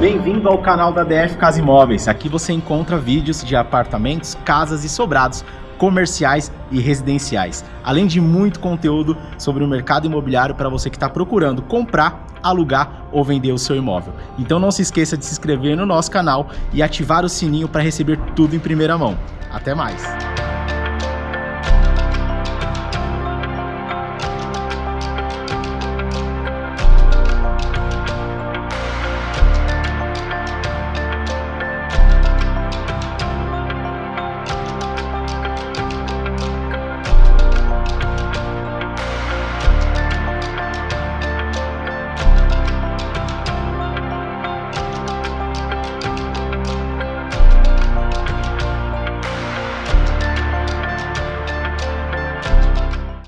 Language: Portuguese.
Bem-vindo ao canal da DF Casa Imóveis. Aqui você encontra vídeos de apartamentos, casas e sobrados comerciais e residenciais, além de muito conteúdo sobre o mercado imobiliário para você que está procurando comprar, alugar ou vender o seu imóvel. Então não se esqueça de se inscrever no nosso canal e ativar o sininho para receber tudo em primeira mão. Até mais!